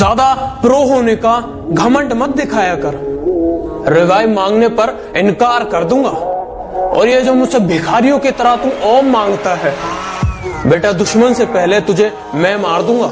ज़्यादा प्रो होने का घमंड मत दिखाया कर। रिवाइव मांगने पर इनकार कर दूँगा। और ये जो मुझसे भिखारियों की तरह तू ओम माँगता है, बेटा दुश्मन से पहले तुझे मैं मार दूँगा।